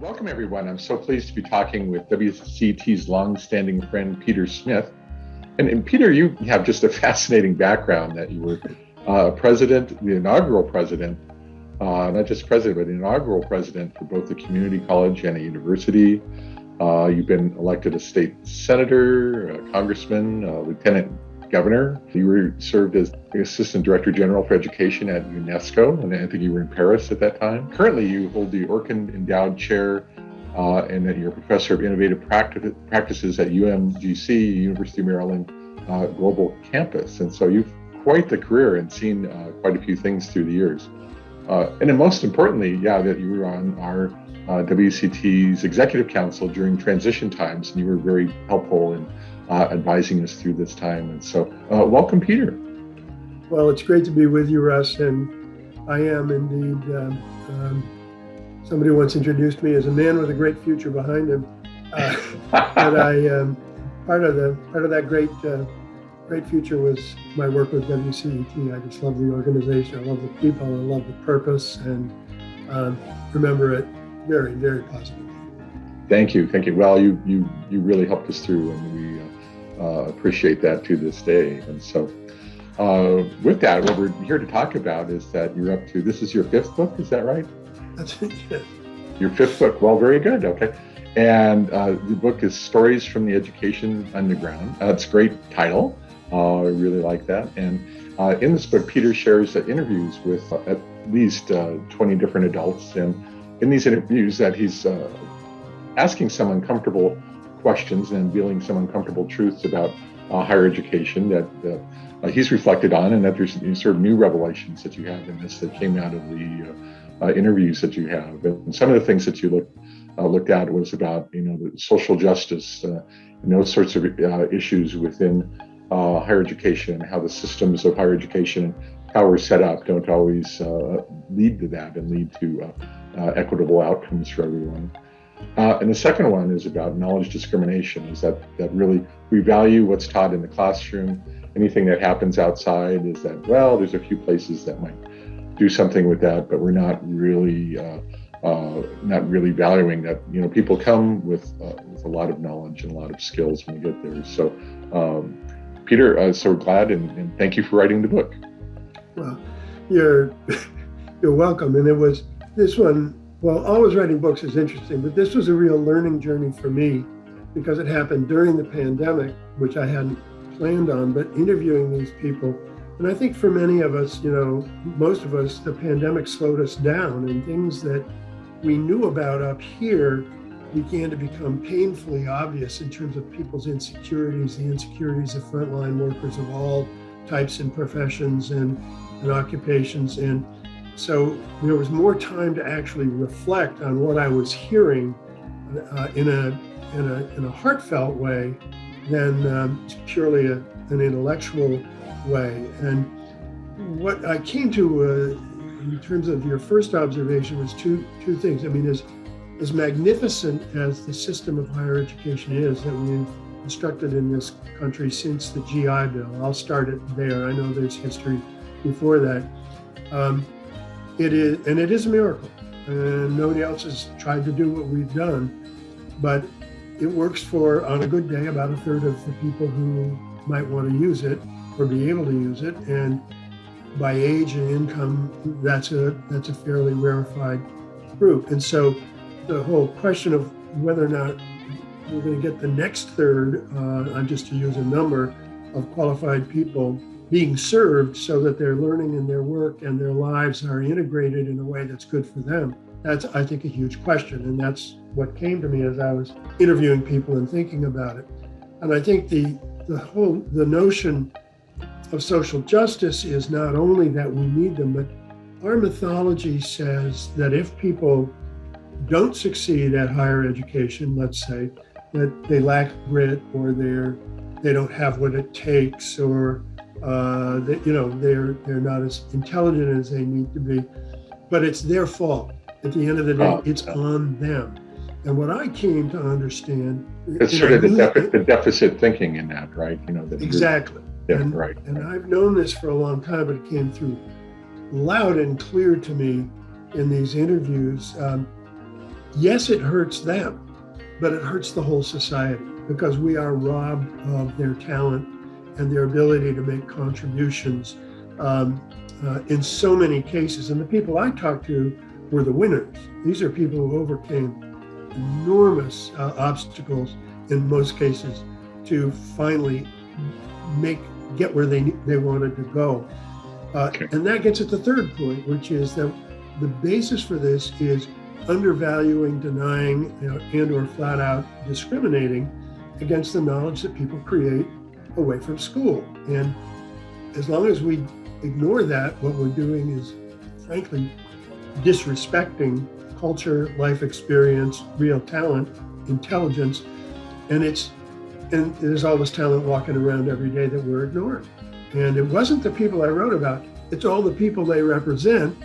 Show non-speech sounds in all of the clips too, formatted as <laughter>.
welcome everyone. I'm so pleased to be talking with WCET's longstanding friend, Peter Smith. And, and Peter, you have just a fascinating background that you were uh, president, the inaugural president, uh, not just president, but inaugural president for both the community college and a university. Uh, you've been elected a state senator, a congressman, a lieutenant governor. You were served as assistant director general for education at UNESCO, and I think you were in Paris at that time. Currently, you hold the Orkand Endowed Chair, uh, and that you're a professor of innovative practices at UMGC, University of Maryland uh, Global Campus. And so you've quite the career and seen uh, quite a few things through the years. Uh, and then most importantly, yeah, that you were on our uh, WCET's executive council during transition times, and you were very helpful in uh, advising us through this time. And so, uh, welcome, Peter. Well, it's great to be with you, Russ, and I am indeed. Um, um, somebody once introduced me as a man with a great future behind him, uh, <laughs> but I um, part of the part of that great uh, great future was my work with WCET. I just love the organization. I love the people. I love the purpose, and um, remember it very, very positive. Thank you, thank you. Well, you you you really helped us through, and we uh, uh, appreciate that to this day. And so, uh, with that, what we're here to talk about is that you're up to this is your fifth book. Is that right? That's it. Your fifth book. Well, very good. Okay. And uh, the book is Stories from the Education Underground. That's a great title. Uh, I really like that. And uh, in this book, Peter shares interviews with at least 20 different adults. And in these interviews that he's uh, asking some uncomfortable questions and revealing some uncomfortable truths about uh, higher education that uh, he's reflected on and that there's sort of new revelations that you have in this that came out of the uh, uh, interviews that you have. And some of the things that you looked looked at was about, you know, the social justice and those sorts of issues within higher education and how the systems of higher education how we're set up don't always uh, lead to that and lead to uh, uh, equitable outcomes for everyone. Uh, and the second one is about knowledge discrimination, is that, that really we value what's taught in the classroom. Anything that happens outside is that, well, there's a few places that might do something with that, but we're not really uh, uh, not really valuing that. You know, people come with, uh, with a lot of knowledge and a lot of skills when they get there. So, um, Peter, uh, so glad and, and thank you for writing the book. Well, you're <laughs> you're welcome. And it was this one, well, always writing books is interesting, but this was a real learning journey for me because it happened during the pandemic, which I hadn't planned on, but interviewing these people. And I think for many of us, you know, most of us, the pandemic slowed us down and things that we knew about up here began to become painfully obvious in terms of people's insecurities, the insecurities of frontline workers of all types and professions and, and occupations. And so there was more time to actually reflect on what I was hearing uh, in, a, in, a, in a heartfelt way than um, purely a, an intellectual way. And what I came to uh, in terms of your first observation was two, two things. I mean, as, as magnificent as the system of higher education is that we've constructed in this country since the GI Bill, I'll start it there. I know there's history before that. Um, it is, and it is a miracle. And nobody else has tried to do what we've done, but it works for, on a good day, about a third of the people who might want to use it or be able to use it. And by age and income, that's a, that's a fairly rarefied group. And so the whole question of whether or not we're going to get the next third, uh, I'm just to use a number, of qualified people being served so that their learning and their work and their lives are integrated in a way that's good for them. That's, I think, a huge question. And that's what came to me as I was interviewing people and thinking about it. And I think the, the whole, the notion of social justice is not only that we need them, but our mythology says that if people don't succeed at higher education, let's say, that they lack grit or they're, they don't have what it takes or uh, that you know they're they're not as intelligent as they need to be, but it's their fault. At the end of the day, oh, it's on them. And what I came to understand, it's sort of the, defi the, deficit thinking in that, right? You know, that exactly. Yeah, and, right. And I've known this for a long time, but it came through loud and clear to me in these interviews. Um, yes, it hurts them, but it hurts the whole society because we are robbed of their talent and their ability to make contributions um, uh, in so many cases. And the people I talked to were the winners. These are people who overcame enormous uh, obstacles in most cases to finally make get where they they wanted to go. Uh, okay. And that gets at the third point, which is that the basis for this is undervaluing, denying, you know, and or flat out discriminating against the knowledge that people create away from school. And as long as we ignore that, what we're doing is, frankly, disrespecting culture, life experience, real talent, intelligence, and it's and there's all this talent walking around every day that we're ignoring. And it wasn't the people I wrote about; it's all the people they represent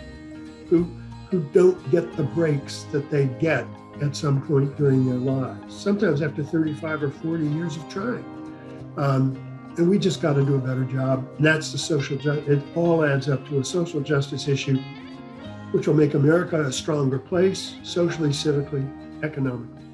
who who don't get the breaks that they get at some point during their lives. Sometimes after 35 or 40 years of trying. Um, and we just got to do a better job. And that's the social justice. It all adds up to a social justice issue, which will make America a stronger place, socially, civically, economically.